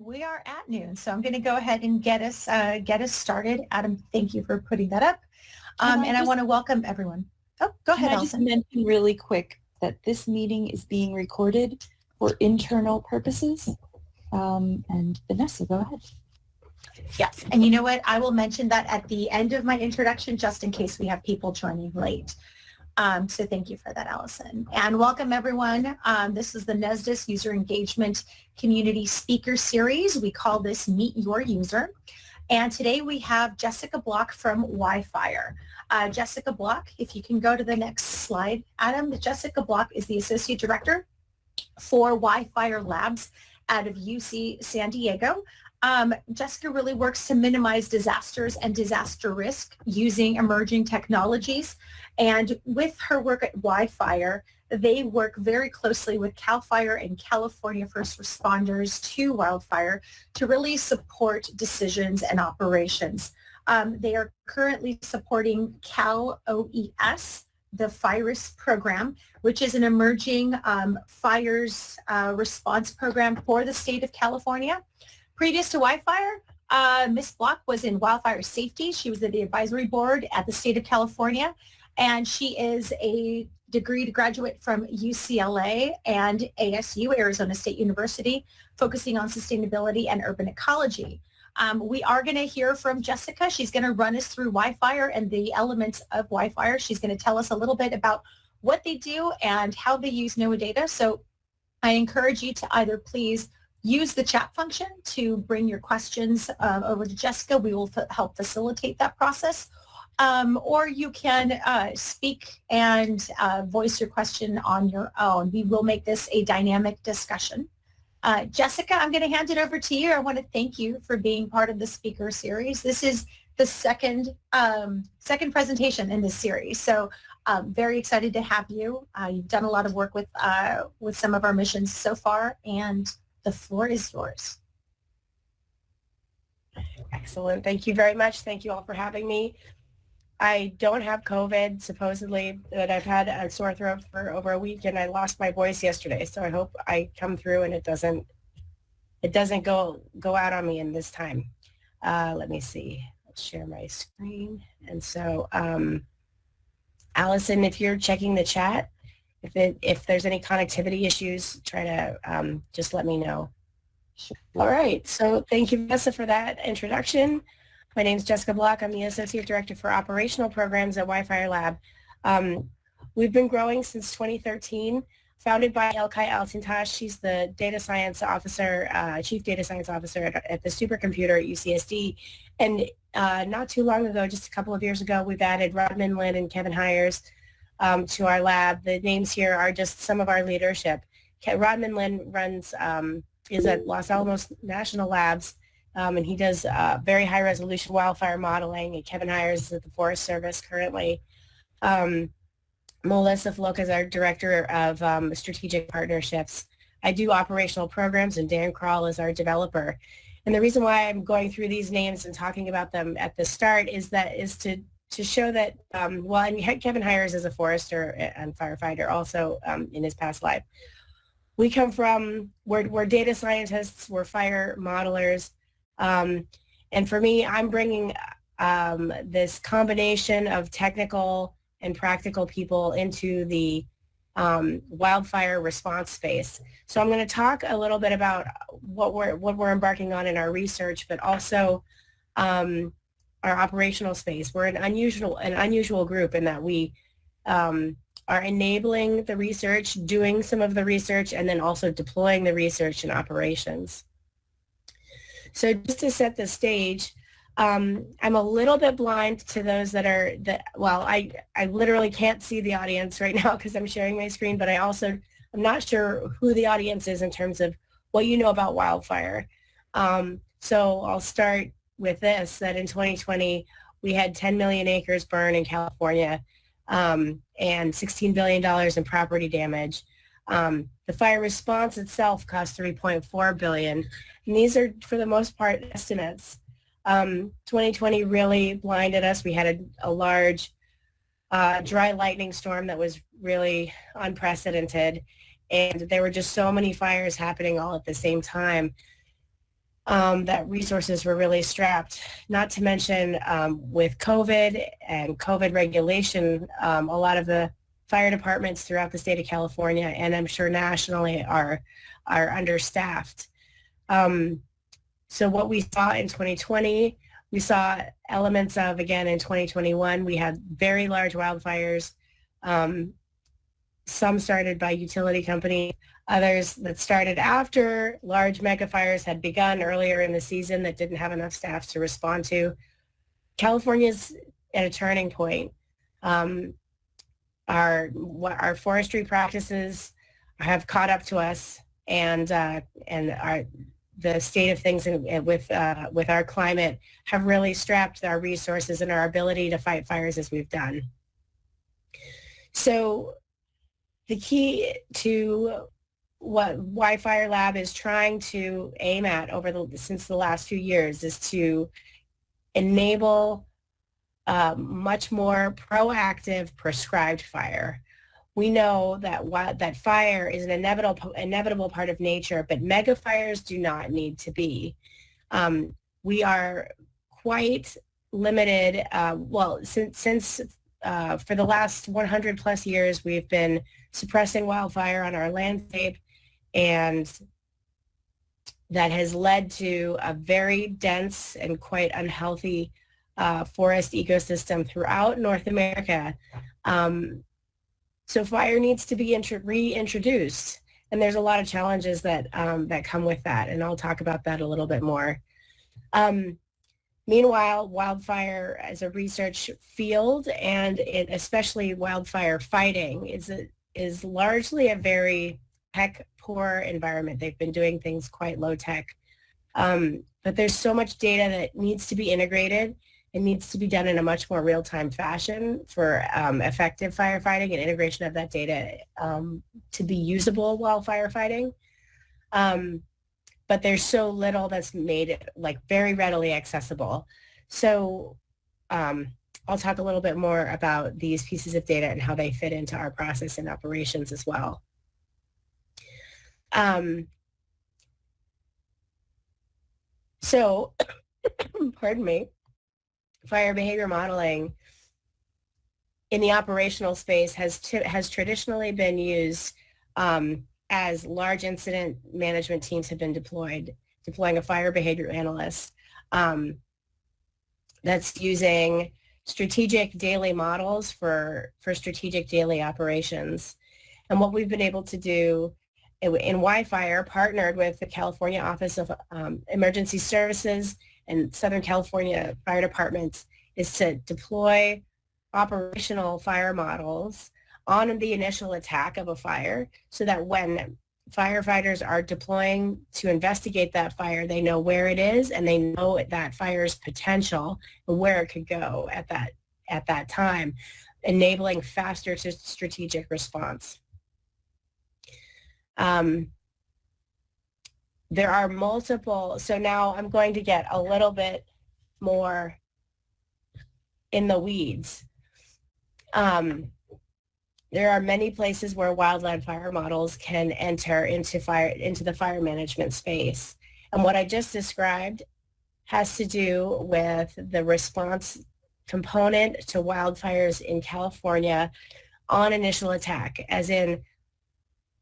we are at noon, so I'm going to go ahead and get us uh, get us started. Adam, thank you for putting that up, um, I and just, I want to welcome everyone. Oh, go ahead, I Allison. just mention really quick that this meeting is being recorded for internal purposes. Um, and Vanessa, go ahead. Yes, and you know what? I will mention that at the end of my introduction, just in case we have people joining late. Um, so thank you for that, Allison. And welcome everyone. Um, this is the NESDIS User Engagement Community Speaker Series. We call this Meet Your User. And today we have Jessica Block from WiFire. Uh, Jessica Block, if you can go to the next slide, Adam, Jessica Block is the Associate Director for WiFire Labs out of UC San Diego. Um, Jessica really works to minimize disasters and disaster risk using emerging technologies. And with her work at WiFire, they work very closely with CAL FIRE and California first responders to wildfire to really support decisions and operations. Um, they are currently supporting Cal OES, the FIRIS program, which is an emerging um, fires uh, response program for the state of California. Previous to WiFire, uh, Ms. Block was in wildfire safety. She was at the advisory board at the state of California, and she is a degree graduate from UCLA and ASU, Arizona State University, focusing on sustainability and urban ecology. Um, we are going to hear from Jessica. She's going to run us through WiFire and the elements of WiFire. She's going to tell us a little bit about what they do and how they use NOAA data. So I encourage you to either please use the chat function to bring your questions uh, over to Jessica. We will help facilitate that process. Um, or you can uh, speak and uh, voice your question on your own. We will make this a dynamic discussion. Uh, Jessica, I'm going to hand it over to you. I want to thank you for being part of the speaker series. This is the second um, second presentation in this series, so um, very excited to have you. Uh, you've done a lot of work with uh, with some of our missions so far, and the floor is yours. Excellent. Thank you very much. Thank you all for having me. I don't have COVID, supposedly, but I've had a sore throat for over a week and I lost my voice yesterday. So I hope I come through and it doesn't it doesn't go go out on me in this time. Uh, let me see. Let's share my screen. And so, um, Allison, if you're checking the chat, if it, if there's any connectivity issues, try to um, just let me know. All right, so thank you, Vanessa, for that introduction. My name is Jessica Block. I'm the Associate Director for Operational Programs at WiFire Lab. Um, we've been growing since 2013, founded by Ilkay Altintas. She's the data science officer, uh, chief data science officer at, at, the supercomputer at UCSD. And uh, not too long ago, just a couple of years ago, we've added Rodman Linn and Kevin Hiers um, to our lab. The names here are just some of our leadership. Rodman Linn runs, um, is at Los Alamos National Labs, um, and he does uh, very high resolution wildfire modeling. And Kevin Hiers is at the Forest Service currently. Um, Melissa Floca is our Director of um, Strategic Partnerships. I do operational programs, and Dan Crawl is our developer. And the reason why I'm going through these names and talking about them at the start is that is to to show that, um, well, and Kevin Hiers as a forester and firefighter also um, in his past life. We come from, we're, we're data scientists, we're fire modelers, um, and for me, I'm bringing um, this combination of technical and practical people into the um, wildfire response space. So I'm going to talk a little bit about what we're what we're embarking on in our research, but also um, our operational space. We're an unusual, an unusual group in that we um, are enabling the research, doing some of the research, and then also deploying the research in operations. So just to set the stage, um, I'm a little bit blind to those that are, that, well, I, I literally can't see the audience right now because I'm sharing my screen, but I also, I'm not sure who the audience is in terms of what you know about wildfire. Um, so I'll start with this, that in 2020, we had 10 million acres burn in California um, and $16 billion in property damage. Um, the fire response itself cost 3.4 billion, and these are for the most part estimates. Um, 2020 really blinded us. We had a, a large uh, dry lightning storm that was really unprecedented, and there were just so many fires happening all at the same time um, that resources were really strapped. Not to mention um, with COVID and COVID regulation, um, a lot of the fire departments throughout the state of California and I'm sure nationally are are understaffed. Um, so what we saw in 2020, we saw elements of again in 2021. We had very large wildfires. Um, some started by utility companies, others that started after large mega fires had begun earlier in the season that didn't have enough staff to respond to. California's at a turning point. Um, our our forestry practices have caught up to us, and uh, and our the state of things in, with uh, with our climate have really strapped our resources and our ability to fight fires as we've done. So the key to what Wildfire Lab is trying to aim at over the since the last few years is to enable uh, much more proactive prescribed fire. We know that that fire is an inevitable inevitable part of nature, but mega fires do not need to be. Um, we are quite limited. Uh, well, since since uh, for the last 100 plus years, we've been suppressing wildfire on our landscape, and that has led to a very dense and quite unhealthy uh, forest ecosystem throughout North America. Um, so fire needs to be reintroduced. And there's a lot of challenges that, um, that come with that. And I'll talk about that a little bit more. Um, meanwhile, wildfire as a research field and it, especially wildfire fighting is, a, is largely a very tech poor environment. They've been doing things quite low tech. Um, but there's so much data that needs to be integrated it needs to be done in a much more real-time fashion for um, effective firefighting and integration of that data um, to be usable while firefighting. Um, but there's so little that's made it like very readily accessible. So um, I'll talk a little bit more about these pieces of data and how they fit into our process and operations as well. Um, so, pardon me fire behavior modeling in the operational space has has traditionally been used um, as large incident management teams have been deployed, deploying a fire behavior analyst um, that's using strategic daily models for, for strategic daily operations. And what we've been able to do in, in WiFire, partnered with the California Office of um, Emergency Services and Southern California fire departments is to deploy operational fire models on the initial attack of a fire so that when firefighters are deploying to investigate that fire, they know where it is and they know that fire's potential and where it could go at that at that time, enabling faster strategic response. Um, there are multiple, so now I'm going to get a little bit more in the weeds. Um, there are many places where wildland fire models can enter into fire into the fire management space. And what I just described has to do with the response component to wildfires in California on initial attack, as in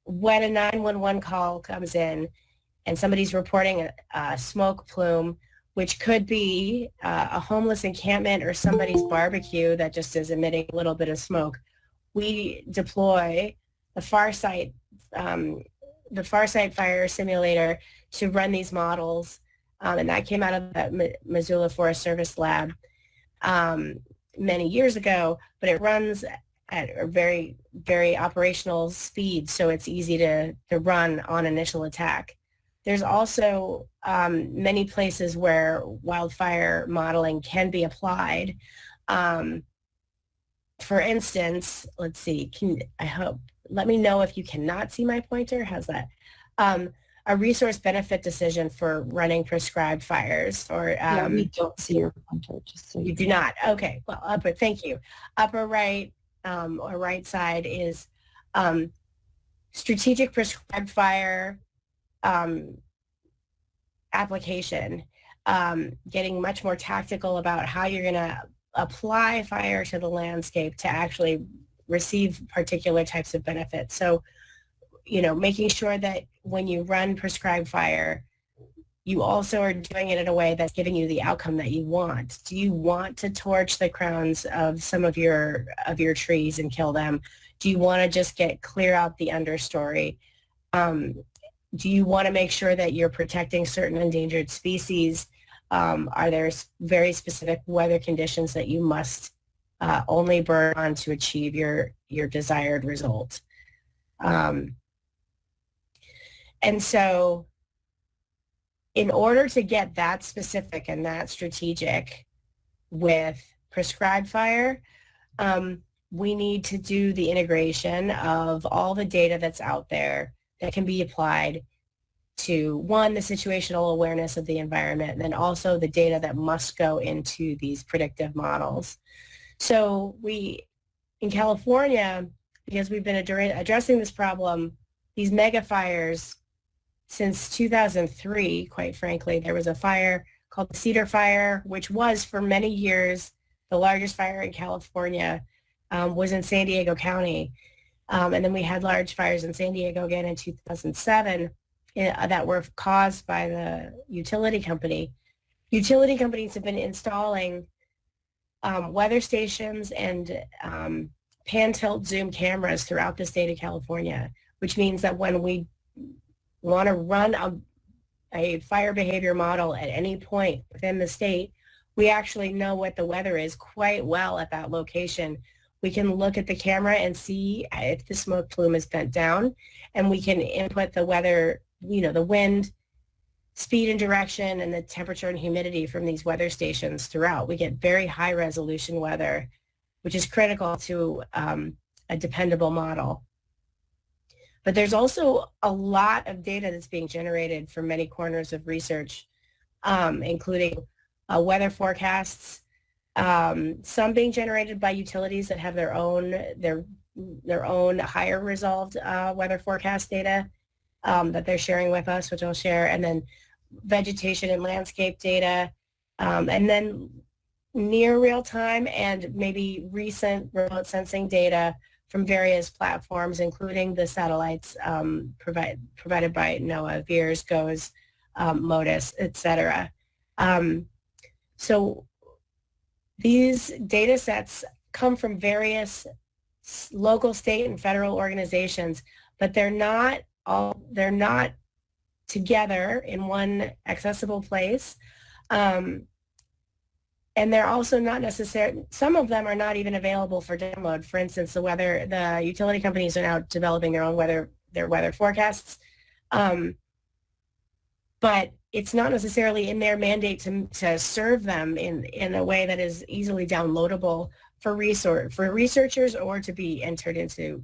when a 911 call comes in, and somebody's reporting a, a smoke plume, which could be uh, a homeless encampment or somebody's barbecue that just is emitting a little bit of smoke, we deploy the FARSITE, um, the FARSITE Fire Simulator to run these models. Um, and that came out of the Missoula Forest Service lab um, many years ago, but it runs at a very, very operational speed, so it's easy to, to run on initial attack. There's also um, many places where wildfire modeling can be applied. Um, for instance, let's see, can I hope, let me know if you cannot see my pointer. How's that? Um, a resource benefit decision for running prescribed fires or um, yeah, we don't see your pointer just so you, you do not okay well upper thank you upper right um, or right side is um, strategic prescribed fire um, application, um, getting much more tactical about how you're going to apply fire to the landscape to actually receive particular types of benefits. So, you know, making sure that when you run prescribed fire, you also are doing it in a way that's giving you the outcome that you want. Do you want to torch the crowns of some of your of your trees and kill them? Do you want to just get clear out the understory? Um, do you want to make sure that you're protecting certain endangered species? Um, are there very specific weather conditions that you must uh, only burn on to achieve your your desired result? Um, and so in order to get that specific and that strategic with prescribed fire, um, we need to do the integration of all the data that's out there that can be applied to one, the situational awareness of the environment, and then also the data that must go into these predictive models. So we, in California, because we've been addressing this problem, these mega fires since 2003, quite frankly. There was a fire called the Cedar Fire, which was for many years the largest fire in California, um, was in San Diego County. Um, and then we had large fires in San Diego again in 2007 uh, that were caused by the utility company. Utility companies have been installing um, weather stations and um, pan tilt zoom cameras throughout the state of California, which means that when we want to run a, a fire behavior model at any point within the state, we actually know what the weather is quite well at that location. We can look at the camera and see if the smoke plume is bent down, and we can input the weather, you know, the wind, speed and direction, and the temperature and humidity from these weather stations throughout. We get very high resolution weather, which is critical to um, a dependable model. But there's also a lot of data that's being generated from many corners of research, um, including uh, weather forecasts, um, some being generated by utilities that have their own their their own higher resolved uh, weather forecast data um, that they're sharing with us, which I'll share, and then vegetation and landscape data, um, and then near real time and maybe recent remote sensing data from various platforms, including the satellites um, provide, provided by NOAA, VIIRS, GOES, um, MODIS, etc. Um, so these data sets come from various local, state, and federal organizations, but they're not all they're not together in one accessible place. Um, and they're also not necessary, some of them are not even available for download. For instance, the weather, the utility companies are now developing their own weather, their weather forecasts. Um, but it's not necessarily in their mandate to, to serve them in, in a way that is easily downloadable for resource, for researchers or to be entered into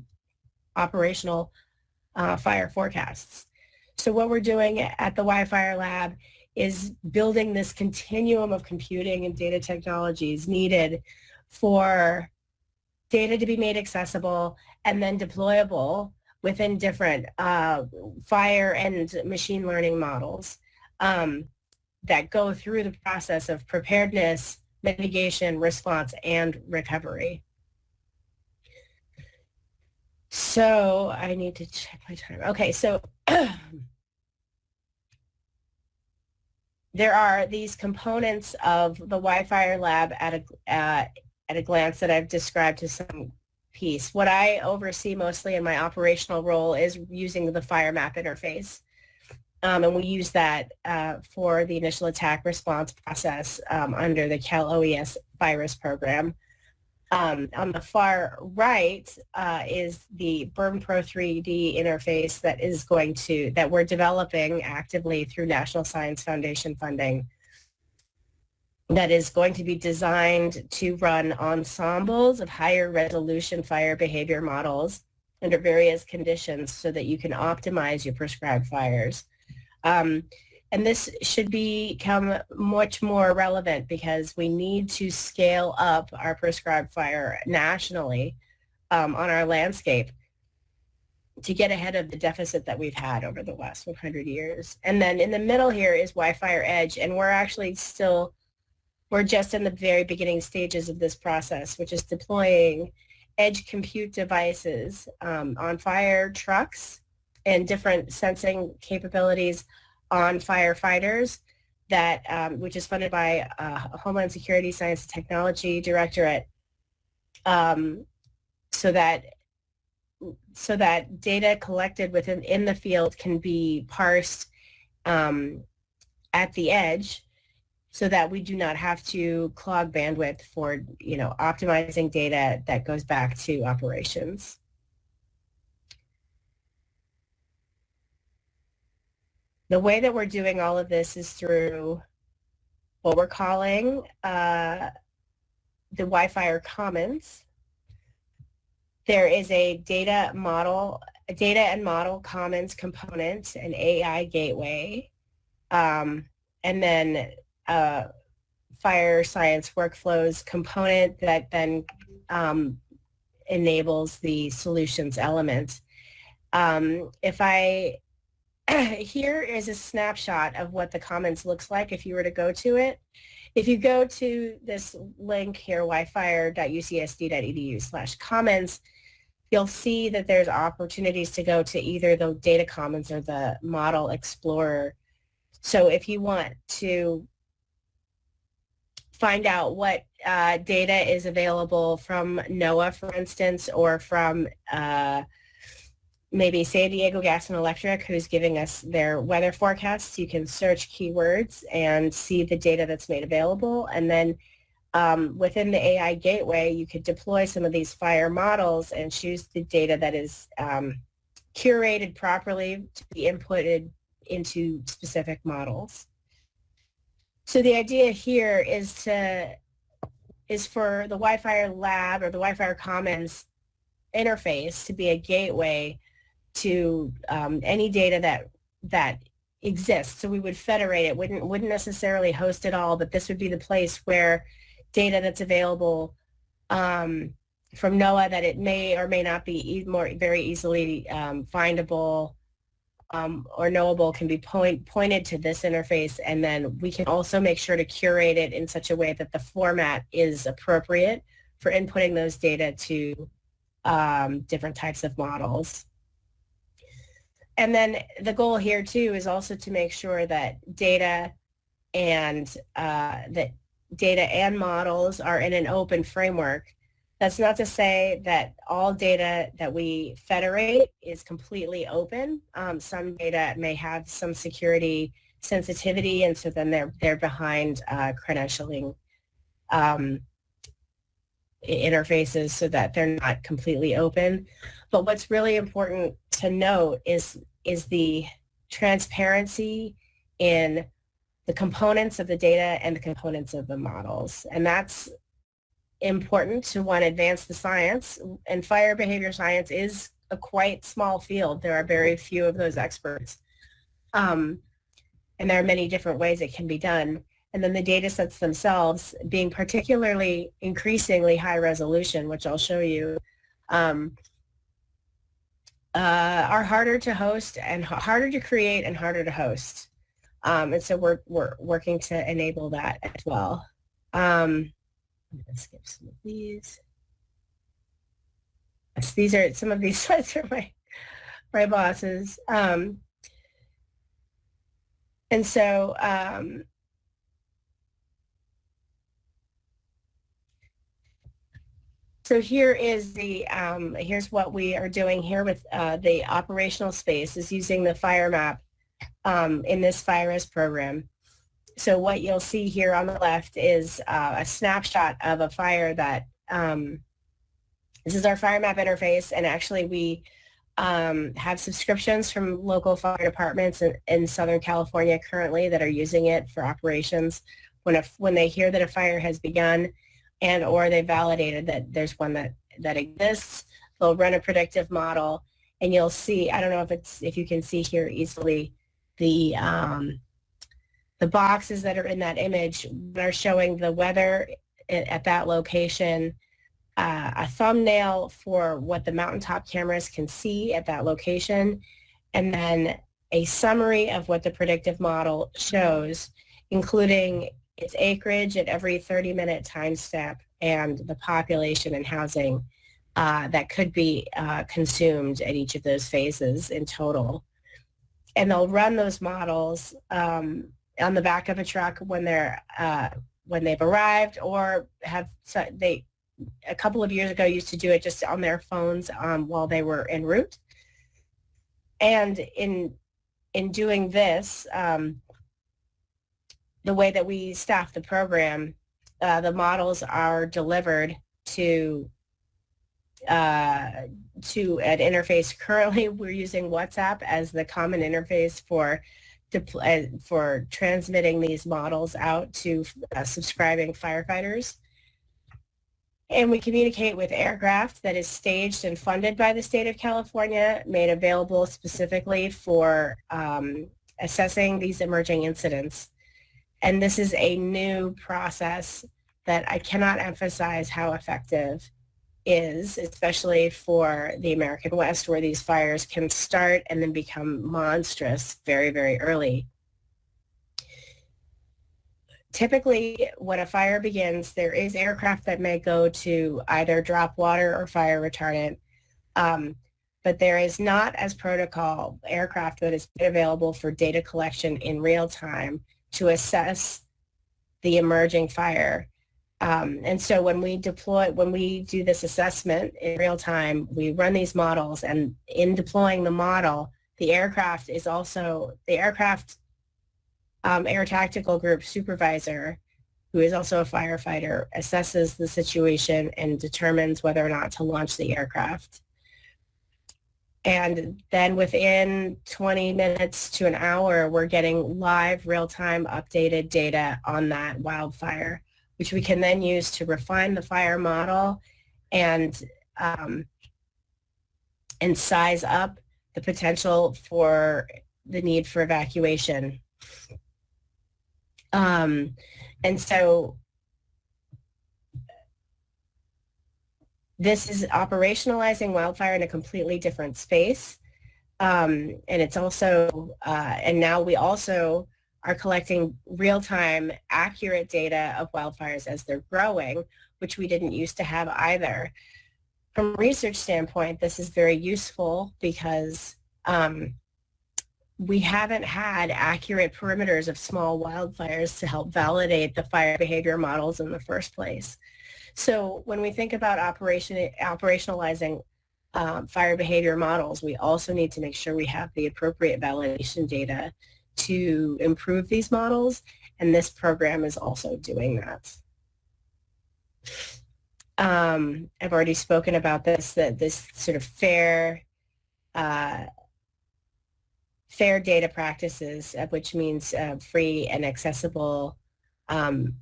operational uh, fire forecasts. So what we're doing at the WiFire Lab is building this continuum of computing and data technologies needed for data to be made accessible and then deployable within different uh, fire and machine learning models um, that go through the process of preparedness, mitigation, response, and recovery. So I need to check my time. Okay, so there are these components of the WiFire lab at a, uh, at a glance that I've described to some piece. What I oversee mostly in my operational role is using the FireMap interface. Um, and we use that uh, for the initial attack response process um, under the Cal OES FIRIS program. Um, on the far right uh, is the Burn Pro 3D interface that is going to, that we're developing actively through National Science Foundation funding that is going to be designed to run ensembles of higher resolution fire behavior models under various conditions so that you can optimize your prescribed fires. Um, and this should become much more relevant because we need to scale up our prescribed fire nationally um, on our landscape to get ahead of the deficit that we've had over the last 100 years. And then in the middle here is WiFire Edge, and we're actually still, we're just in the very beginning stages of this process, which is deploying edge compute devices um, on fire trucks and different sensing capabilities on firefighters that, um, which is funded by uh, Homeland Security Science and Technology Directorate, um, so that so that data collected within in the field can be parsed um, at the edge so that we do not have to clog bandwidth for, you know, optimizing data that goes back to operations. The way that we're doing all of this is through what we're calling uh, the WiFire Commons. There is a data model, a data and model commons component, an AI gateway, um, and then a fire science workflows component that then um, enables the solutions element. Um, if I, here is a snapshot of what the commons looks like if you were to go to it. If you go to this link here, wifire.ucsd.edu slash commons, you'll see that there's opportunities to go to either the data commons or the model explorer. So if you want to find out what uh, data is available from NOAA, for instance, or from uh, maybe San Diego Gas and Electric, who's giving us their weather forecasts. You can search keywords and see the data that's made available. And then um, within the AI gateway, you could deploy some of these fire models and choose the data that is um, curated properly to be inputted into specific models. So the idea here is to is for the WiFire lab or the WiFire Commons interface to be a gateway to um, any data that that exists. So we would federate it, wouldn't wouldn't necessarily host it all, but this would be the place where data that's available um, from NOAA that it may or may not be e more very easily um, findable um, or knowable can be point, pointed to this interface and then we can also make sure to curate it in such a way that the format is appropriate for inputting those data to um, different types of models. And then the goal here too is also to make sure that data and uh, that data and models are in an open framework that's not to say that all data that we federate is completely open. Um, some data may have some security sensitivity, and so then they're they're behind uh, credentialing um, interfaces so that they're not completely open. But what's really important to note is is the transparency in the components of the data and the components of the models. And that's important to want to advance the science and fire behavior science is a quite small field. There are very few of those experts. Um, and there are many different ways it can be done. And then the data sets themselves being particularly increasingly high resolution, which I'll show you, um, uh, are harder to host and harder to create and harder to host. Um, and so we're, we're working to enable that as well. Um, I'm going to skip some of these. Yes, these are some of these slides are my my bosses. Um, and so so here is the um, here's what we are doing here with uh, the operational space is using the fire map um, in this FIRIS program. So what you'll see here on the left is uh, a snapshot of a fire that, um, this is our fire map interface and actually we um, have subscriptions from local fire departments in, in, Southern California currently that are using it for operations when, a, when they hear that a fire has begun and or they validated that there's one that, that exists, they'll run a predictive model and you'll see, I don't know if it's if you can see here easily, the um, the boxes that are in that image are showing the weather at that location, uh, a thumbnail for what the mountaintop cameras can see at that location, and then a summary of what the predictive model shows, including its acreage at every 30-minute time step and the population and housing uh, that could be uh, consumed at each of those phases in total. And they'll run those models um, on the back of a truck when they're uh, when they've arrived or have they a couple of years ago used to do it just on their phones um, while they were en route. And in in doing this, um, the way that we staff the program, uh, the models are delivered to uh, to an interface. Currently, we're using WhatsApp as the common interface for uh, for transmitting these models out to uh, subscribing firefighters. And we communicate with aircraft that is staged and funded by the state of California, made available specifically for um, assessing these emerging incidents. And this is a new process that I cannot emphasize how effective is, especially for the American West, where these fires can start and then become monstrous very, very early. Typically, when a fire begins, there is aircraft that may go to either drop water or fire retardant, um, but there is not, as protocol, aircraft that is available for data collection in real time to assess the emerging fire um, and so when we deploy, when we do this assessment in real time, we run these models and in deploying the model, the aircraft is also, the aircraft um, air tactical group supervisor, who is also a firefighter, assesses the situation and determines whether or not to launch the aircraft. And then within 20 minutes to an hour, we're getting live real-time updated data on that wildfire which we can then use to refine the fire model and um, and size up the potential for the need for evacuation. Um, and so this is operationalizing wildfire in a completely different space. Um, and it's also, uh, and now we also are collecting real-time accurate data of wildfires as they're growing, which we didn't used to have either. From a research standpoint, this is very useful because um, we haven't had accurate perimeters of small wildfires to help validate the fire behavior models in the first place. So when we think about operation, operationalizing um, fire behavior models, we also need to make sure we have the appropriate validation data to improve these models, and this program is also doing that. Um, I've already spoken about this, that this sort of fair, uh, fair data practices, uh, which means uh, free and accessible um,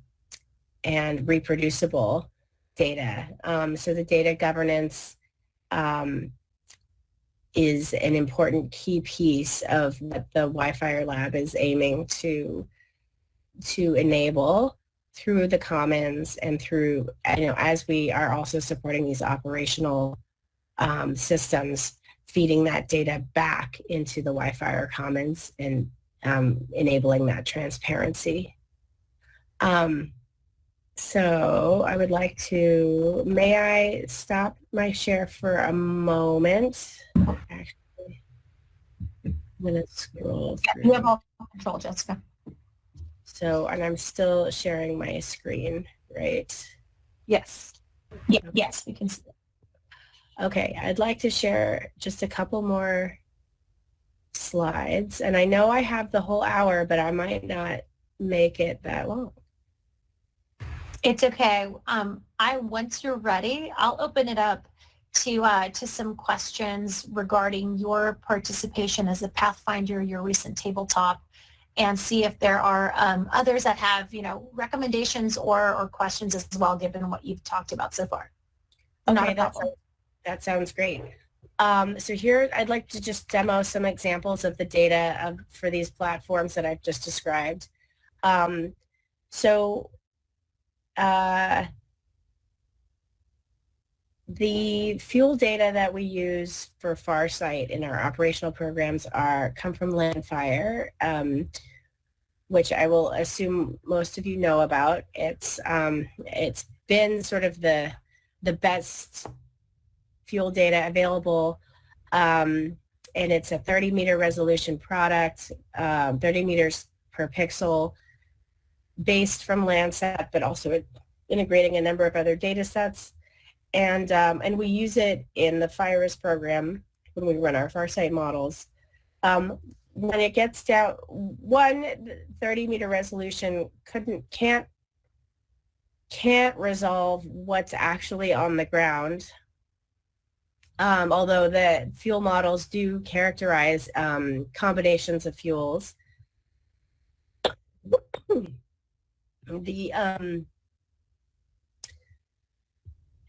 and reproducible data. Um, so the data governance um, is an important key piece of what the WiFire lab is aiming to to enable through the commons and through you know as we are also supporting these operational um, systems feeding that data back into the WiFire commons and um, enabling that transparency. Um, so I would like to, may I stop my share for a moment? Actually, I'm going to scroll through. You have all control, Jessica. So, and I'm still sharing my screen, right? Yes. Yeah, yes, we can see it. Okay, I'd like to share just a couple more slides. And I know I have the whole hour, but I might not make it that long. It's okay. Um, I once you're ready, I'll open it up to uh, to some questions regarding your participation as a Pathfinder, your recent tabletop, and see if there are um, others that have you know recommendations or or questions as well, given what you've talked about so far. Okay, that sounds, that sounds great. Um, so here, I'd like to just demo some examples of the data of, for these platforms that I've just described. Um, so uh, the fuel data that we use for FARSITE in our operational programs are come from Landfire, um, which I will assume most of you know about. It's um, it's been sort of the the best fuel data available, um, and it's a 30 meter resolution product, um, 30 meters per pixel, based from Landsat, but also integrating a number of other data sets and um, and we use it in the FIRIS program when we run our FARSITE models. Um, when it gets down, one 30 meter resolution couldn't can't can't resolve what's actually on the ground. Um, although the fuel models do characterize um, combinations of fuels. The um,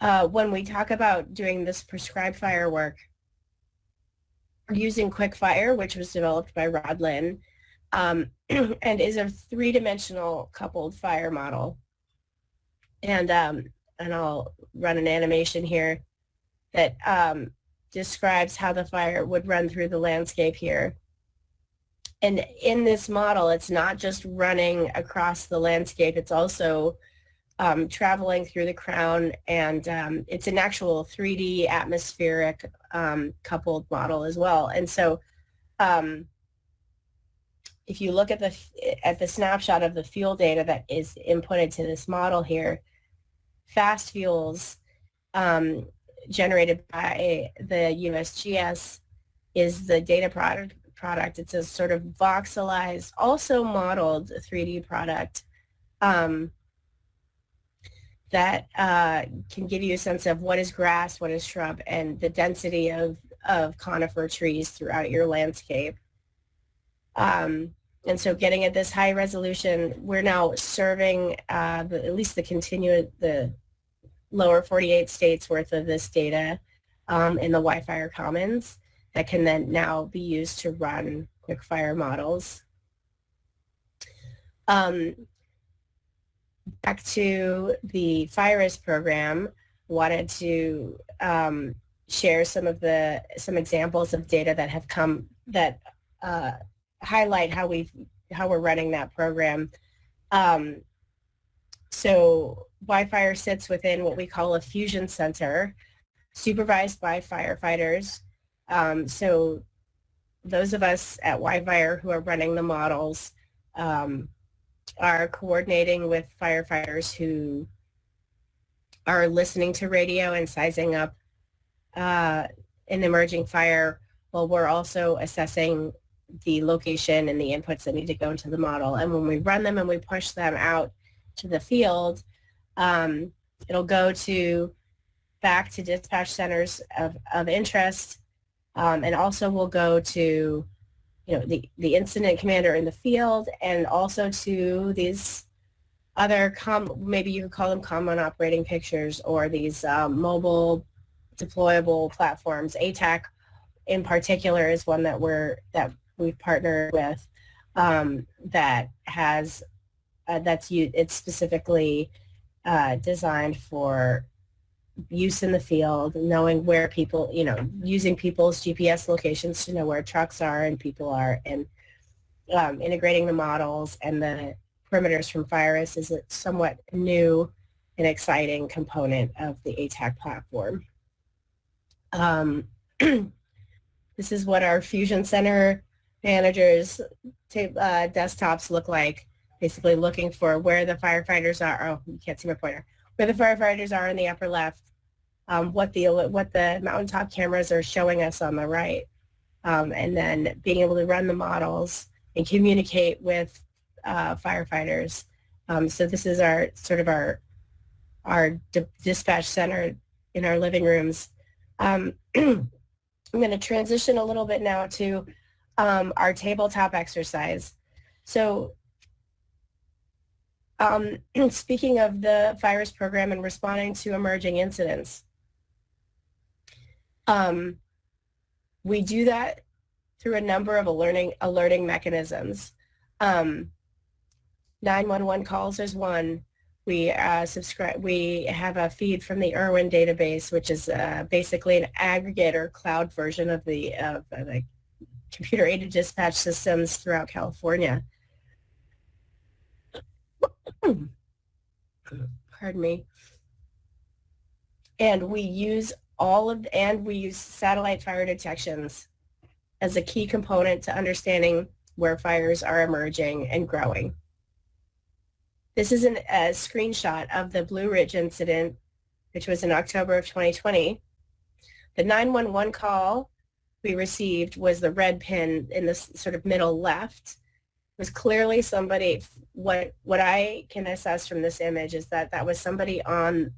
uh, when we talk about doing this prescribed fire work, using QUIC-Fire, which was developed by Rod Linn, um, and is a three-dimensional coupled fire model. And, um, and I'll run an animation here that um, describes how the fire would run through the landscape here. And in this model, it's not just running across the landscape, it's also um, traveling through the crown and um, it's an actual 3D atmospheric um, coupled model as well. And so um, if you look at the at the snapshot of the fuel data that is inputted to this model here, fast fuels um, generated by the USGS is the data product. Product. It's a sort of voxelized, also modeled 3D product um, that uh, can give you a sense of what is grass, what is shrub, and the density of, of conifer trees throughout your landscape. Um, and so getting at this high resolution, we're now serving uh, the, at least the continuous, the lower 48 states worth of this data um, in the WiFire Commons that can then now be used to run QUIC-Fire models. Um, back to the FIRIS program, wanted to um, share some of the some examples of data that have come that uh, highlight how we how we're running that program. Um, so WiFire sits within what we call a fusion center, supervised by firefighters. Um, so those of us at WiFire who are running the models um, are coordinating with firefighters who are listening to radio and sizing up uh, an emerging fire while we're also assessing the location and the inputs that need to go into the model. And when we run them and we push them out to the field, um, it'll go to back to dispatch centers of, of interest um, and also we'll go to you know, the, the incident commander in the field and also to these other, com maybe you could call them common operating pictures or these um, mobile deployable platforms. ATAK in particular is one that we're, that we've partnered with um, that has, uh, that's, it's specifically uh, designed for use in the field, knowing where people, you know, using people's GPS locations to know where trucks are and people are, and um, integrating the models and the perimeters from FIRIS is a somewhat new and exciting component of the ATAK platform. Um, this is what our Fusion Center managers uh, desktops look like, basically looking for where the firefighters are. Oh, you can't see my pointer where the firefighters are in the upper left, um, what the what the mountaintop cameras are showing us on the right, um, and then being able to run the models and communicate with uh, firefighters. Um, so this is our sort of our our dispatch center in our living rooms. Um, I'm going to transition a little bit now to um, our tabletop exercise. So um, speaking of the FIRIS program and responding to emerging incidents, um, we do that through a number of alerting, alerting mechanisms. Um, 911 calls is one. We uh, subscribe. We have a feed from the Irwin database, which is uh, basically an aggregator cloud version of the of the computer-aided dispatch systems throughout California. Pardon me. And we use all of and we use satellite fire detections as a key component to understanding where fires are emerging and growing. This is an, a screenshot of the Blue Ridge incident, which was in October of 2020. The 911 call we received was the red pin in the sort of middle left. Was clearly somebody, what, what I can assess from this image is that that was somebody on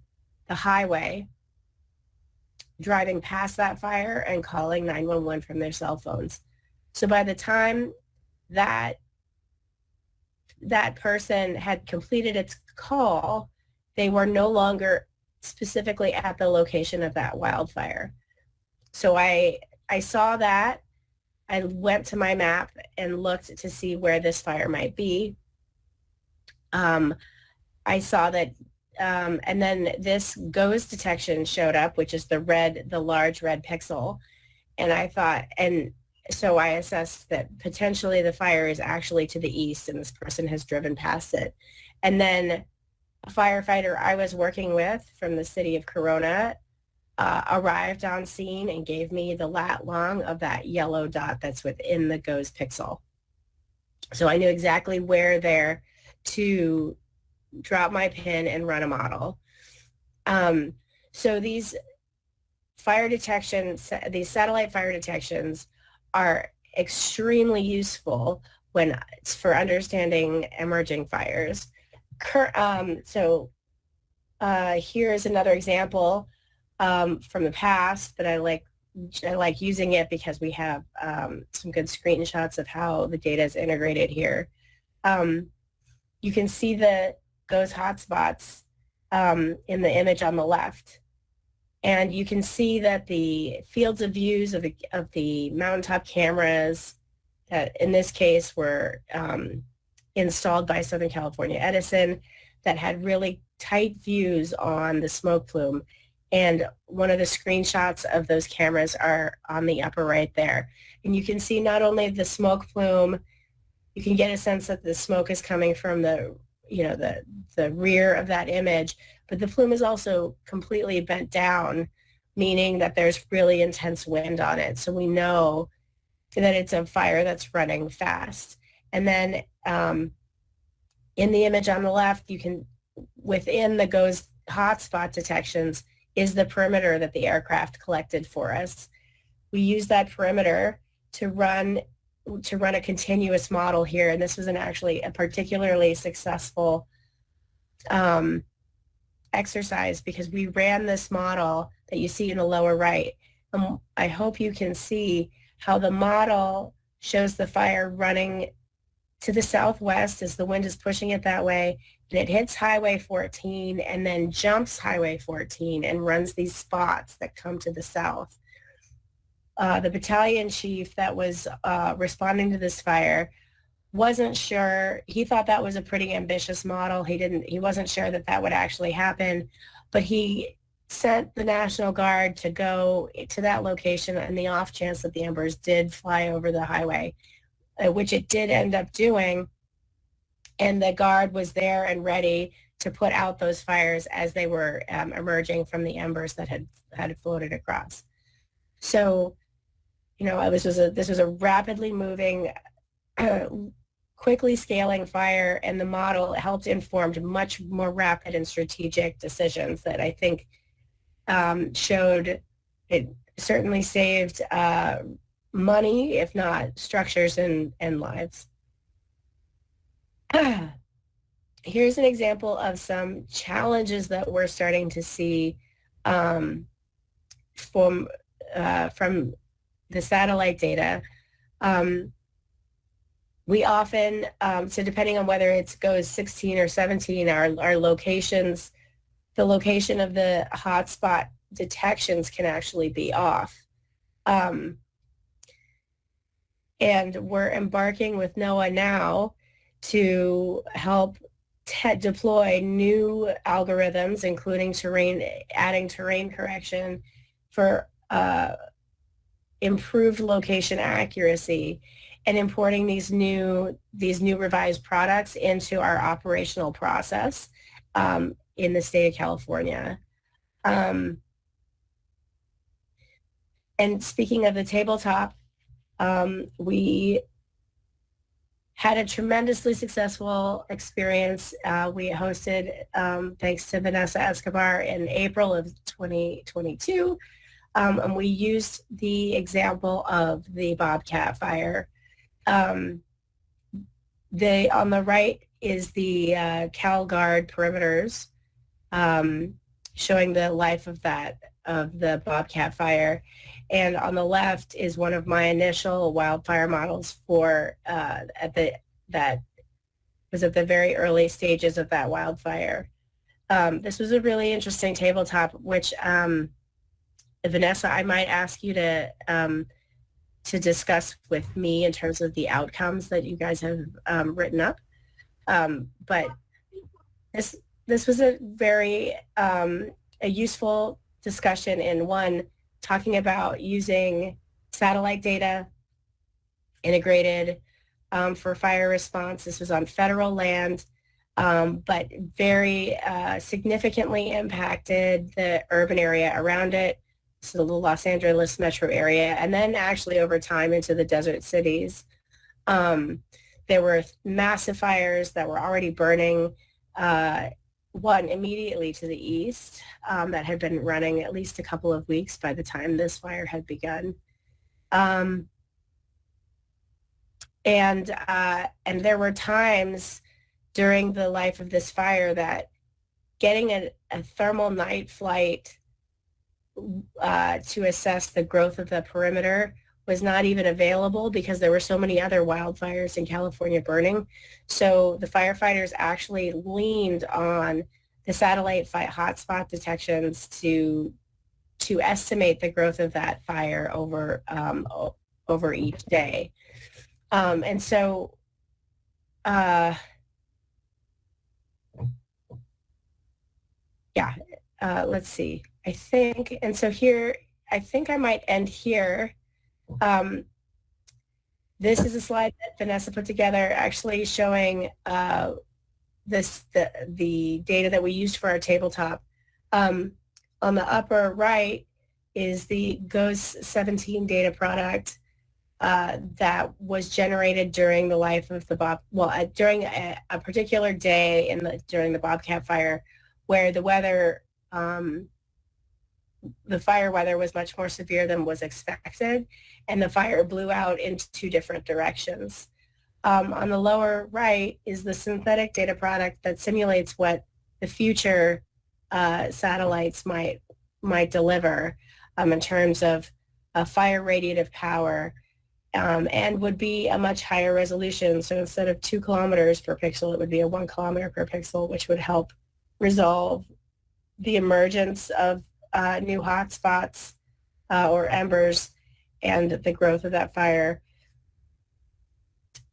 the highway driving past that fire and calling 911 from their cell phones. So by the time that that person had completed its call, they were no longer specifically at the location of that wildfire. So I I saw that. I went to my map and looked to see where this fire might be. Um, I saw that, um, and then this GOES detection showed up, which is the red, the large red pixel. And I thought, and so I assessed that potentially the fire is actually to the east and this person has driven past it. And then a firefighter I was working with from the city of Corona uh, arrived on scene and gave me the lat long of that yellow dot that's within the GOES pixel. So I knew exactly where there to drop my pin and run a model. Um, so these fire detection, these satellite fire detections are extremely useful when it's for understanding emerging fires. Cur um, so uh, here is another example um, from the past, but I like I like using it because we have um, some good screenshots of how the data is integrated here. Um, you can see the those hotspots um, in the image on the left. And you can see that the fields of views of the, of the mountaintop cameras that in this case were um, installed by Southern California Edison that had really tight views on the smoke plume and one of the screenshots of those cameras are on the upper right there. And you can see not only the smoke plume, you can get a sense that the smoke is coming from the, you know, the, the rear of that image, but the plume is also completely bent down, meaning that there's really intense wind on it. So we know that it's a fire that's running fast. And then um, in the image on the left, you can, within the GOES hotspot detections, is the perimeter that the aircraft collected for us. We use that perimeter to run to run a continuous model here, and this was an actually a particularly successful um, exercise because we ran this model that you see in the lower right. Um, I hope you can see how the model shows the fire running to the southwest as the wind is pushing it that way and it hits Highway 14 and then jumps Highway 14 and runs these spots that come to the south. Uh, the battalion chief that was uh, responding to this fire wasn't sure. He thought that was a pretty ambitious model. He didn't. He wasn't sure that that would actually happen, but he sent the National Guard to go to that location in the off chance that the Embers did fly over the highway, uh, which it did end up doing and the guard was there and ready to put out those fires as they were um, emerging from the embers that had had floated across. So, you know, this was a this was a rapidly moving, uh, quickly scaling fire, and the model helped inform much more rapid and strategic decisions that I think um, showed it certainly saved uh, money, if not structures and, and lives. here's an example of some challenges that we're starting to see um, from uh, from the satellite data. Um, we often, um, so depending on whether it GOES 16 or 17, our, our locations, the location of the hotspot detections can actually be off. Um, and we're embarking with NOAA now to help deploy new algorithms, including terrain, adding terrain correction for uh, improved location accuracy and importing these new these new revised products into our operational process um, in the state of California. Um, and speaking of the tabletop, um, we had a tremendously successful experience. Uh, we hosted, um, thanks to Vanessa Escobar, in April of 2022. Um, and we used the example of the Bobcat fire. Um, the, on the right is the uh, CalGuard perimeters um, showing the life of that, of the Bobcat fire. And on the left is one of my initial wildfire models for uh, at the that was at the very early stages of that wildfire. Um, this was a really interesting tabletop, which um, Vanessa, I might ask you to um, to discuss with me in terms of the outcomes that you guys have um, written up. Um, but this this was a very um, a useful discussion in one talking about using satellite data integrated um, for fire response. This was on federal land, um, but very uh, significantly impacted the urban area around it, so the Los Angeles metro area, and then actually over time into the desert cities. Um, there were massive fires that were already burning uh, one immediately to the east um, that had been running at least a couple of weeks by the time this fire had begun. Um, and, uh, and there were times during the life of this fire that getting a, a thermal night flight uh, to assess the growth of the perimeter was not even available because there were so many other wildfires in California burning. So the firefighters actually leaned on the satellite hotspot detections to to estimate the growth of that fire over um, over each day. Um, and so uh, yeah, uh, let's see. I think, and so here, I think I might end here. Um, this is a slide that Vanessa put together actually showing uh, this the, the data that we used for our tabletop. Um, on the upper right is the GOES 17 data product uh, that was generated during the life of the Bob, well, uh, during a, a, particular day in the during the Bobcat fire, where the weather um, the fire weather was much more severe than was expected, and the fire blew out into two different directions. Um, on the lower right is the synthetic data product that simulates what the future uh, satellites might might deliver um, in terms of fire radiative power um, and would be a much higher resolution. So instead of two kilometers per pixel, it would be a one kilometer per pixel, which would help resolve the emergence of uh, new hotspots uh, or embers and the growth of that fire.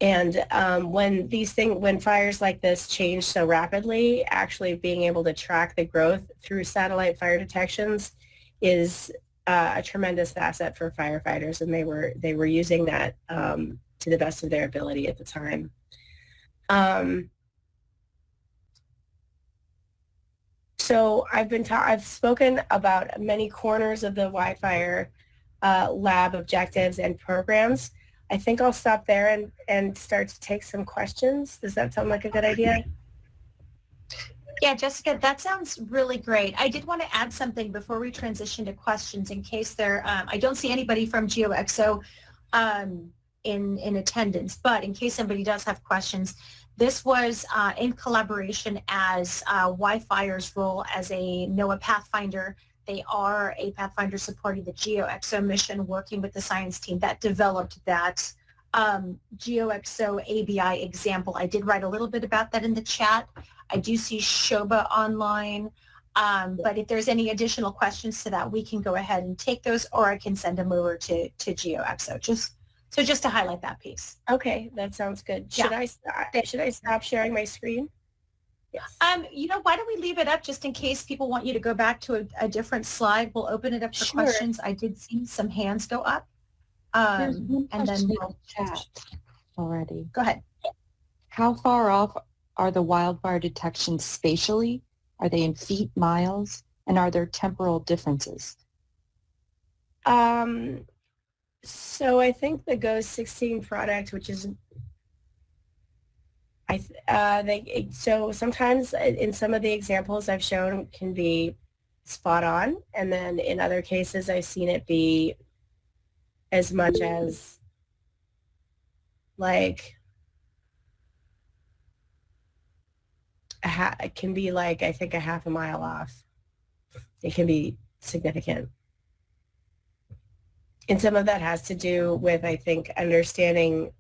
And um, when these things, when fires like this change so rapidly, actually being able to track the growth through satellite fire detections is uh, a tremendous asset for firefighters, and they were they were using that um, to the best of their ability at the time. Um, So I've been ta- I've spoken about many corners of the WIFIRE uh, lab objectives and programs. I think I'll stop there and, and start to take some questions. Does that sound like a good idea? Yeah, Jessica, that sounds really great. I did want to add something before we transition to questions in case there, um, I don't see anybody from GeoXO um, in, in attendance, but in case somebody does have questions, this was uh, in collaboration as uh, WIFIRE's role as a NOAA Pathfinder. They are a Pathfinder supporting the GeoXO mission, working with the science team that developed that um, GeoXO ABI example. I did write a little bit about that in the chat. I do see Shoba online, um, but if there's any additional questions to that, we can go ahead and take those, or I can send them over to, to GeoXO. Just so just to highlight that piece. Okay, that sounds good. Should Yeah. I st- should I stop sharing my screen? Yes. Um, you know, why don't we leave it up just in case people want you to go back to a, a different slide? We'll open it up for Sure. questions. I did see some hands go up. Um, and then question we'll chat already. go ahead. How far off are the wildfire detections spatially? Are they in feet, miles? And are there temporal differences? Um, so I think the GOES 16 product, which is, I, uh, they, so sometimes in some of the examples I've shown can be spot on. And then in other cases, I've seen it be as much as like it can be like, I think a half a mile off. It can be significant. And some of that has to do with, I think, understanding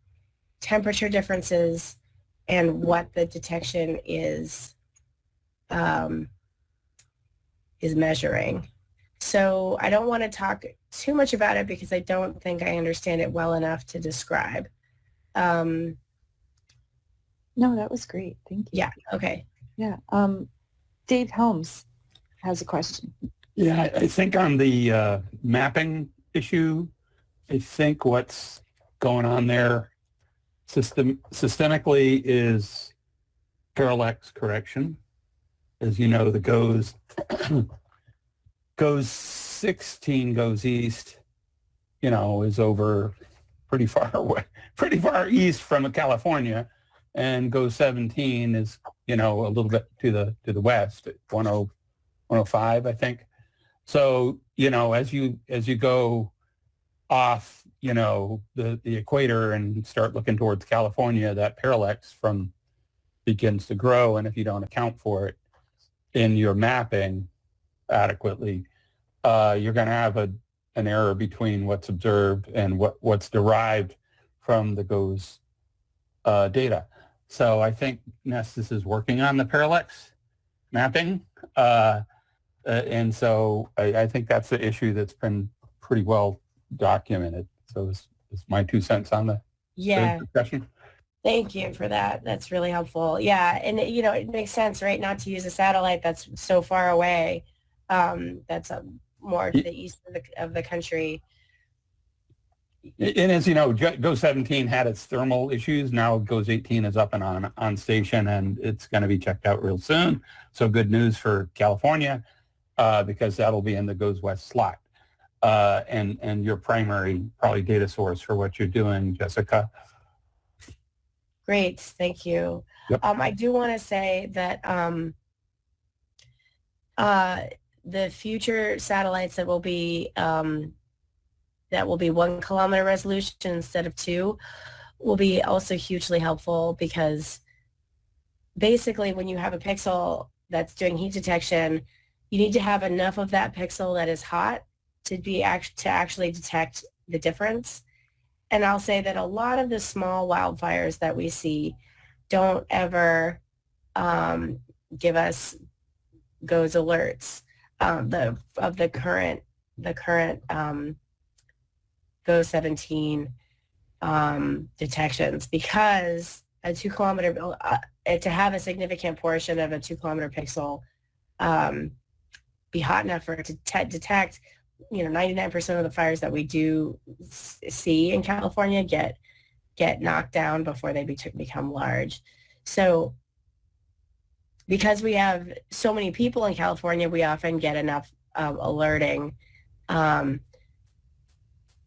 temperature differences and what the detection is um, is measuring. So I don't want to talk too much about it because I don't think I understand it well enough to describe. Um, No, that was great. Thank you. yeah, okay. Yeah. Um, Dave Helms has a question. Yeah, I I think on the uh, mapping issue, I think what's going on there system systemically is parallax correction. As you know, the GOES GOES 16 GOES east, you know, is over pretty far away, pretty far east from California, and GOES 17 is you know a little bit to the to the west 10 105, I think. So, you know, as you as you go off, you know, the, the equator and start looking towards California, that parallax from begins to grow. And if you don't account for it in your mapping adequately, uh, you're going to have a, an error between what's observed and what, what's derived from the GOES uh, data. So I think NESDIS is working on the parallax mapping. Uh, uh, and so I, I think that's the issue that's been pretty well documented. So it's, it's my two cents on the, Yeah. discussion. Thank you for that. That's really helpful. Yeah, and you know it makes sense, right? Not to use a satellite that's so far away. Um, that's um, more to the east of the of the country. And as you know, Go Go 17 had its thermal issues. Now GOES 18 is up and on on station, and it's going to be checked out real soon. So good news for California, uh, because that'll be in the GOES West slot, uh, and and your primary probably data source for what you're doing, Jessica. Great, thank you. Yep. Um, I do want to say that um, uh, the future satellites that will be um, that will be one kilometer resolution instead of two will be also hugely helpful because basically when you have a pixel that's doing heat detection, you need to have enough of that pixel that is hot to be act- to actually detect the difference. And I'll say that a lot of the small wildfires that we see don't ever um, give us GOES alerts um, the of the current the current um, go 17 um, detections because a two kilometer uh, to have a significant portion of a two kilometer pixel um, be hot enough for it to te- detect you know 99% of the fires that we do see in California get get knocked down before they be- become large. So because we have so many people in California, we often get enough um, alerting um,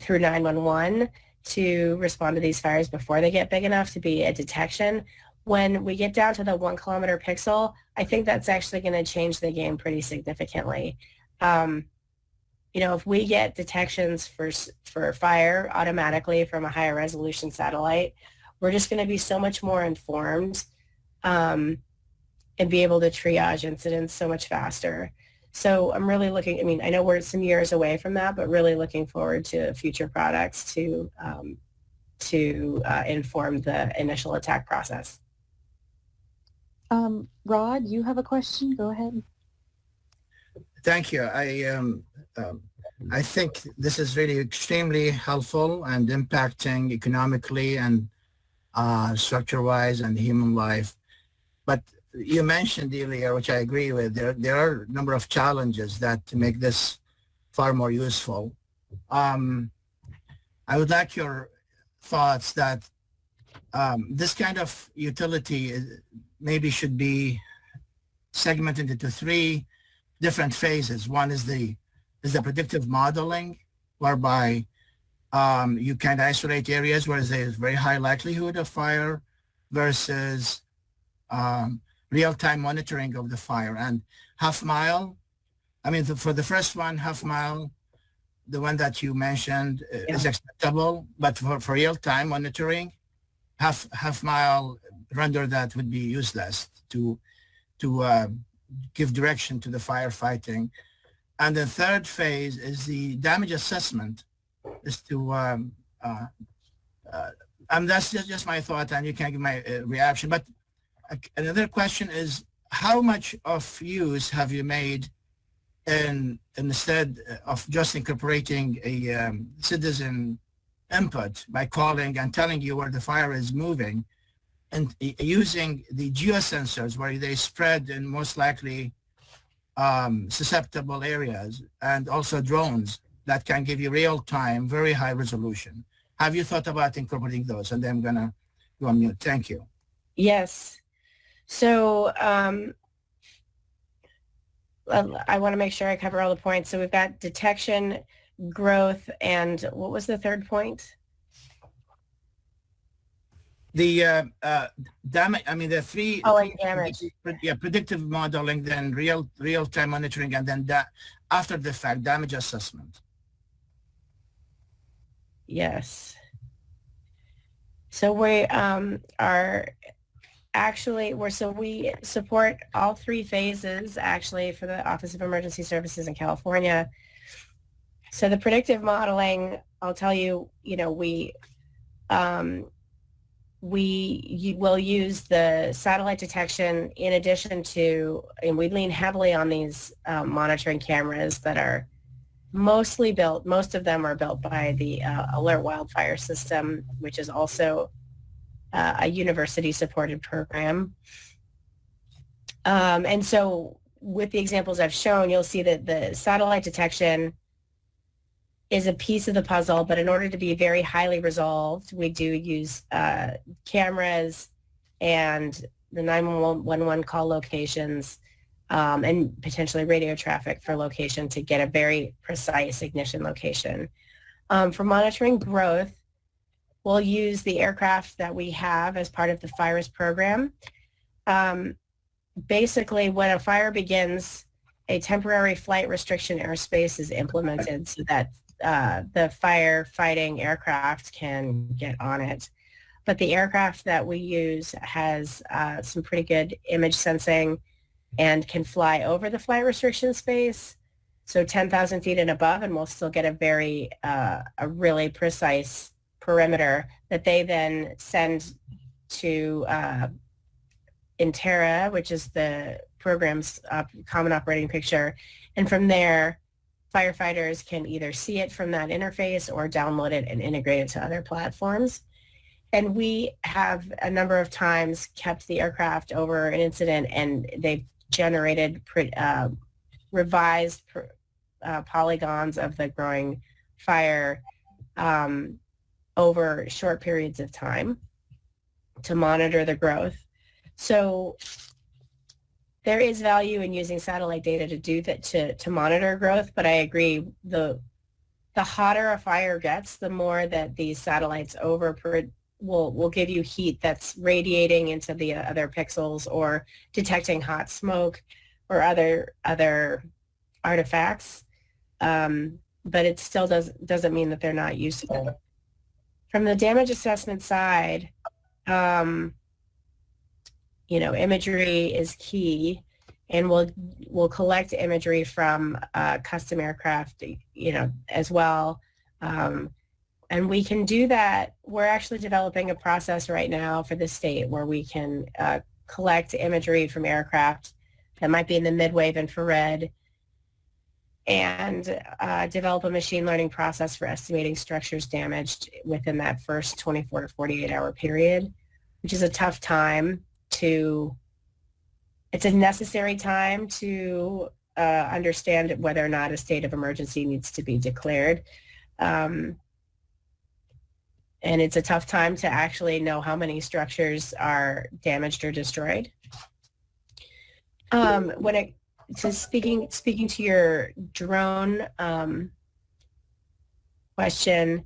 through 911 to respond to these fires before they get big enough to be a detection. When we get down to the one kilometer pixel, I think that's actually going to change the game pretty significantly. Um, you know, if we get detections for for fire automatically from a higher resolution satellite, we're just going to be so much more informed um, and be able to triage incidents so much faster. So I'm really looking. I mean, I know we're some years away from that, but really looking forward to future products to um, to uh, inform the initial attack process. Um, Rod, you have a question? Go ahead. Thank you. I um, um, I think this is really extremely helpful and impacting economically and uh, structure-wise and human life. But you mentioned earlier, which I agree with, there, there are a number of challenges that make this far more useful. Um, I would like your thoughts that um, this kind of utility maybe should be segmented into three different phases. One is the is the predictive modeling, whereby um, you can isolate areas where there's very high likelihood of fire versus um, real-time monitoring of the fire. And half mile, I mean, the, for the first one, half mile, the one that you mentioned uh, is acceptable, but for, for real-time monitoring, half half mile render that would be useless to to uh, give direction to the firefighting. And the third phase is the damage assessment, is to um, uh, uh, and that's just, just my thought, and you can give my uh, reaction. But uh, another question is, how much of use have you made in instead of just incorporating a um, citizen input by calling and telling you where the fire is moving and using the geosensors where they spread in most likely um, susceptible areas and also drones that can give you real time, very high resolution. Have you thought about incorporating those? And then I'm gonna go on mute. Thank you. Yes. So um, I want to make sure I cover all the points. So we've got detection, growth, and what was the third point? The uh, uh, damage, I mean, the three. Oh, and damage. Yeah, predictive modeling, then real, real-time monitoring, and then that, after the fact, damage assessment. Yes. So we um, are actually, we're, so we support all three phases actually for the Office of Emergency Services in California. So the predictive modeling, I'll tell you, you know, we, um, we will use the satellite detection in addition to, and we lean heavily on these um, monitoring cameras that are mostly built, most of them are built by the uh, Alert Wildfire System, which is also uh, a university-supported program. Um, and so with the examples I've shown, you'll see that the satellite detection is a piece of the puzzle, but in order to be very highly resolved, we do use uh, cameras and the 911 call locations um, and potentially radio traffic for location to get a very precise ignition location. Um, for monitoring growth, we'll use the aircraft that we have as part of the FIRIS program. Um, basically, when a fire begins, a temporary flight restriction airspace is implemented so that uh, the firefighting aircraft can get on it. But the aircraft that we use has uh, some pretty good image sensing and can fly over the flight restriction space, so 10,000 feet and above, and we'll still get a very, uh, a really precise perimeter that they then send to uh, Intterra, which is the program's uh, common operating picture. And from there, firefighters can either see it from that interface or download it and integrate it to other platforms. And we have a number of times kept the aircraft over an incident and they've generated uh, revised uh, polygons of the growing fire um, over short periods of time to monitor the growth. So there is value in using satellite data to do that to, to monitor growth, but I agree the the hotter a fire gets, the more that these satellites over will will give you heat that's radiating into the other pixels or detecting hot smoke or other other artifacts. Um, but it still does doesn't mean that they're not useful. From the damage assessment side, um, you know, imagery is key, and we'll we'll collect imagery from uh, custom aircraft, you know, as well. Um, and we can do that. We're actually developing a process right now for the state where we can uh, collect imagery from aircraft that might be in the mid-wave infrared and uh, develop a machine learning process for estimating structures damaged within that first 24 to 48 hour period, which is a tough time to it's a necessary time to uh, understand whether or not a state of emergency needs to be declared. Um, and it's a tough time to actually know how many structures are damaged or destroyed. Um, when it to speaking speaking to your drone um, question,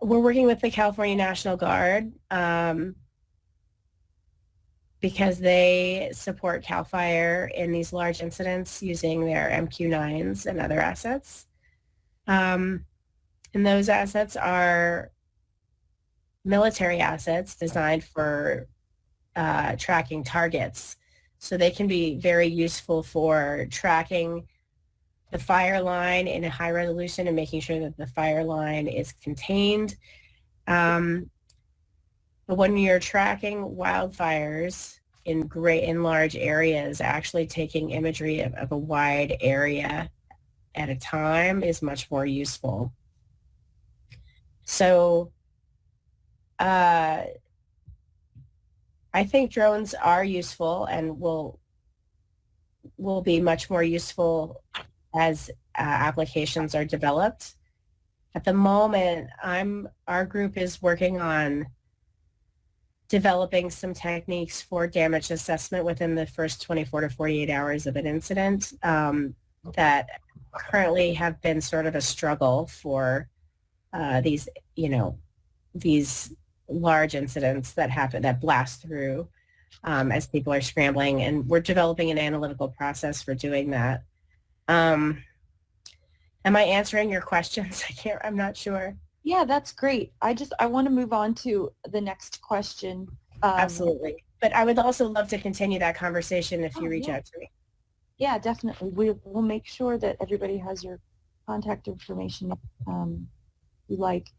we're working with the California National Guard um, because they support CAL FIRE in these large incidents using their MQ-9s and other assets. Um, and those assets are military assets designed for uh, tracking targets. So they can be very useful for tracking the fire line in a high resolution and making sure that the fire line is contained. Um, but when you're tracking wildfires in great in large areas, actually taking imagery of, of a wide area at a time is much more useful. So uh, I think drones are useful and will will be much more useful as uh, applications are developed. At the moment, I'm our group is working on developing some techniques for damage assessment within the first 24 to 48 hours of an incident um, that currently have been sort of a struggle for uh, these, you know, these large incidents that happen, that blast through um, as people are scrambling. And we're developing an analytical process for doing that. Um, am I answering your questions? I can't, I'm not sure. Yeah, that's great. I just, I want to move on to the next question. Um, Absolutely. But I would also love to continue that conversation if you Oh, reach yeah. out to me. Yeah, definitely. We, we'll make sure that everybody has your contact information um, you like,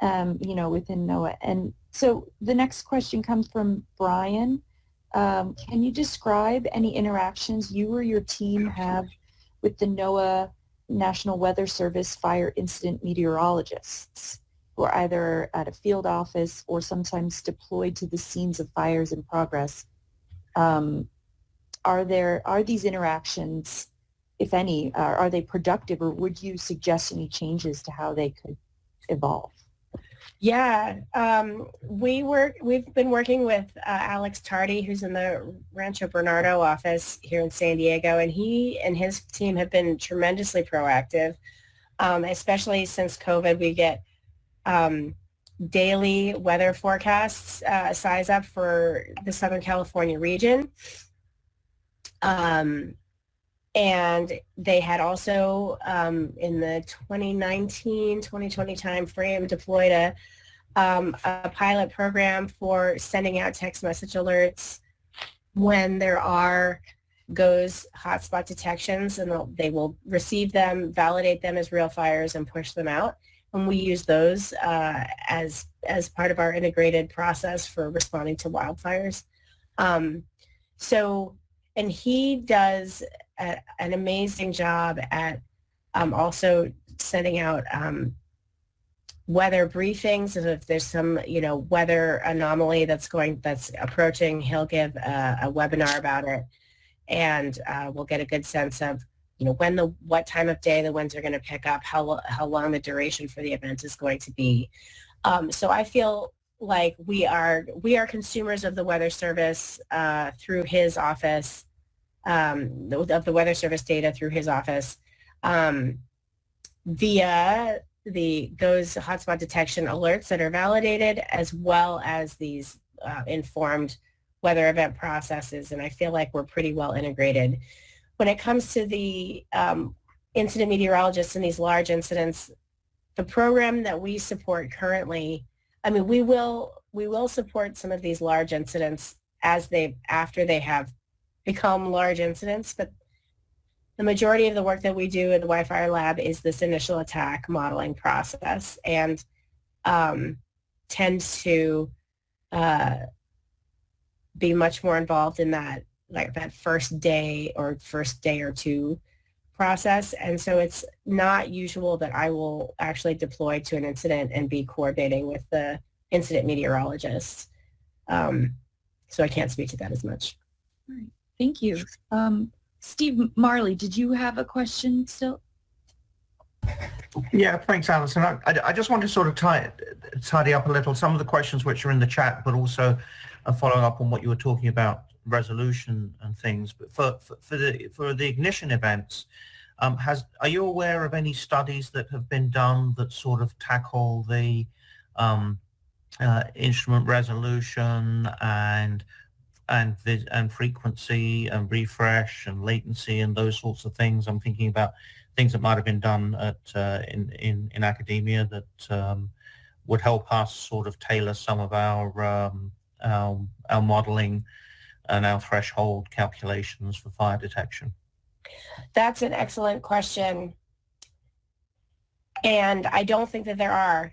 um, you know, within NOAA. And so the next question comes from Brian. Um, can you describe any interactions you or your team have with the NOAA National Weather Service fire incident meteorologists who are either at a field office or sometimes deployed to the scenes of fires in progress? Um, are there are these interactions if any are, are they productive or would you suggest any changes to how they could evolve Yeah, um, we work. We've been working with uh, Alex Tardy, who's in the Rancho Bernardo office here in San Diego, and he and his team have been tremendously proactive. Um, especially since COVID, we get um, daily weather forecasts uh, size up for the Southern California region. Um, and they had also um, in the 2019 2020 timeframe deployed a, um, a pilot program for sending out text message alerts when there are GOES hotspot detections and they'll- receive them validate them as real fires and push them out. And we use those uh, as as part of our integrated process for responding to wildfires. Um, so and he does an amazing job at um, also sending out um, weather briefings. If there's some, you know, weather anomaly that's going, that's approaching, he'll give a, a webinar about it, and uh, we'll get a good sense of, you know, when the, what time of day the winds are going to pick up, how how long the duration for the event is going to be. Um, so I feel like we are we are consumers of the weather service uh, through his office um, of the Weather Service data through his office um, via the those hotspot detection alerts that are validated as well as these uh, informed weather event processes. And I feel like we're pretty well integrated. When it comes to the um, incident meteorologists and these large incidents, the program that we support currently, I mean, we will we will support some of these large incidents as they after they have become large incidents, but the majority of the work that we do in the WiFire lab is this initial attack modeling process and um, tends to uh, be much more involved in that like that first day or first day or two process. And so it's not usual that I will actually deploy to an incident and be coordinating with the incident meteorologists. Um, so I can't speak to that as much. Thank you. Um, Steve Marley, did you have a question still? Yeah, thanks, Alison. I, I, just want to sort of tie, tidy up a little some of the questions which are in the chat, but also uh, following up on what you were talking about resolution and things. But for, for, for the for the ignition events, um, has are you aware of any studies that have been done that sort of tackle the um, uh, instrument resolution and and and frequency and refresh and latency and those sorts of things? I'm thinking about things that might have been done at uh, in, in in academia that um, would help us sort of tailor some of our um, our, our modeling and our threshold calculations for fire detection. That's an excellent question. And I don't think that there are.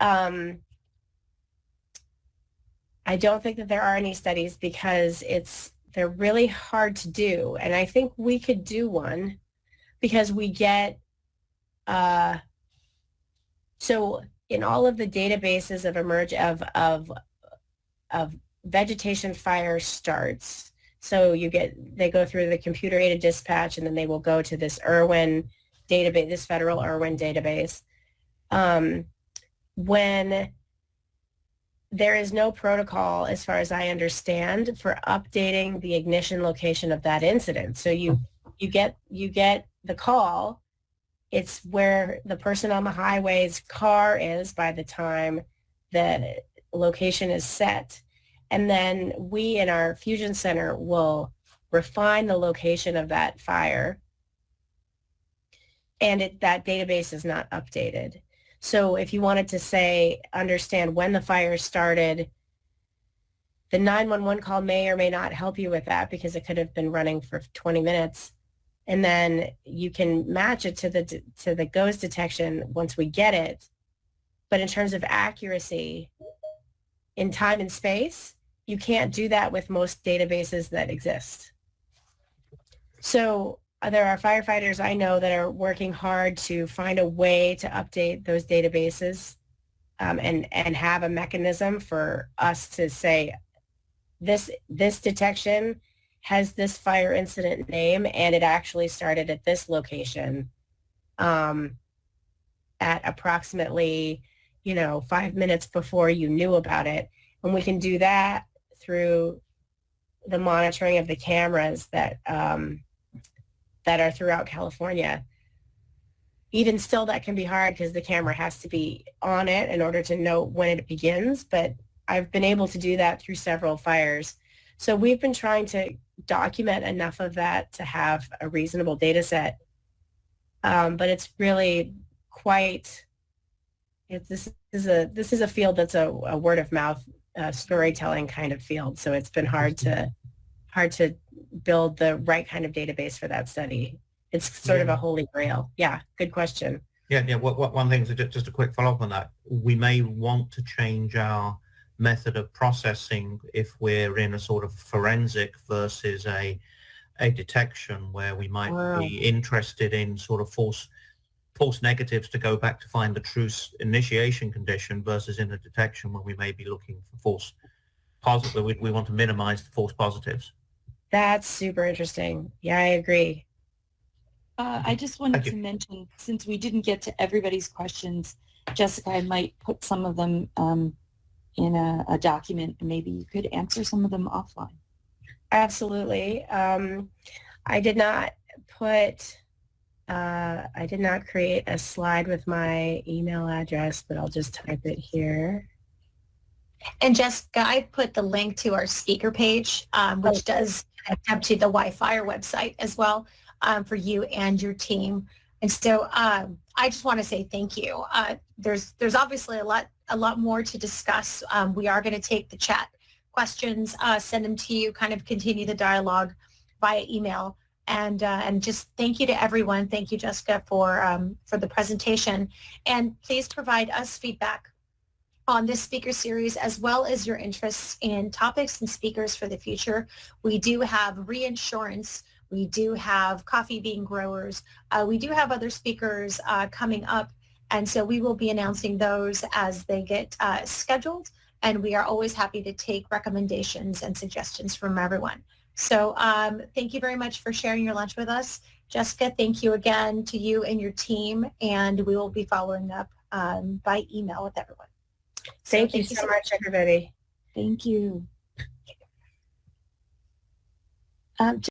Um, I don't think that there are any studies because it's they're really hard to do. And I think we could do one because we get uh, so in all of the databases of emerge of of of vegetation fire starts. So you get they go through the computer aided dispatch and then they will go to this Irwin database, this federal Irwin database. Um, when there is no protocol, as far as I understand, for updating the ignition location of that incident. So you you get you get the call. It's where the person on the highway's car is by the time the location is set. And then we in our fusion center will refine the location of that fire. And it, that database is not updated. So if you wanted to say, understand when the fire started, the 911 call may or may not help you with that because it could have been running for 20 minutes. And then you can match it to the to the GOES detection once we get it. But in terms of accuracy in time and space, you can't do that with most databases that exist. So there are firefighters I know that are working hard to find a way to update those databases um, and, and have a mechanism for us to say this, this detection has this fire incident name and it actually started at this location um, at approximately, you know, five minutes before you knew about it. And we can do that through the monitoring of the cameras that um, that are throughout California. Even still, that can be hard because the camera has to be on it in order to know when it begins. But I've been able to do that through several fires. So we've been trying to document enough of that to have a reasonable data set. Um, but it's really quite, it, this is a this is a field that's a, a word of mouth uh, storytelling kind of field. So it's been hard to hard to build the right kind of database for that study. It's sort of a holy grail. Yeah, good question. Yeah, yeah. What, what, one thing, so ju- just a quick follow-up on that. We may want to change our method of processing if we're in a sort of forensic versus a a detection where we might Wow. be interested in sort of false false negatives to go back to find the true initiation condition versus in a detection where we may be looking for false positive. We, we want to minimize the false positives. That's super interesting. Yeah, I agree. Uh, I just wanted to mention, since we didn't get to everybody's questions, Jessica, I might put some of them um, in a, a document and maybe you could answer some of them offline. Absolutely. Um, I did not put, uh, I did not create a slide with my email address, but I'll just type it here. And Jessica, I put the link to our speaker page, um, which does connect up to the WiFire website as well um, for you and your team. And so um, I just want to say thank you. Uh, there's there's obviously a lot a lot more to discuss. Um, we are going to take the chat questions, uh, send them to you, kind of continue the dialogue via email. And uh, and just thank you to everyone. Thank you, Jessica, for um, for the presentation. And please provide us feedback on this speaker series as well as your interests in topics and speakers for the future. We do have reinsurance, we do have coffee bean growers, uh, we do have other speakers uh, coming up and so we will be announcing those as they get uh, scheduled and we are always happy to take recommendations and suggestions from everyone. So um, thank you very much for sharing your lunch with us. Jessica, thank you again to you and your team and we will be following up um, by email with everyone. Thank, so you, thank so you so much, everybody. Thank you. Um,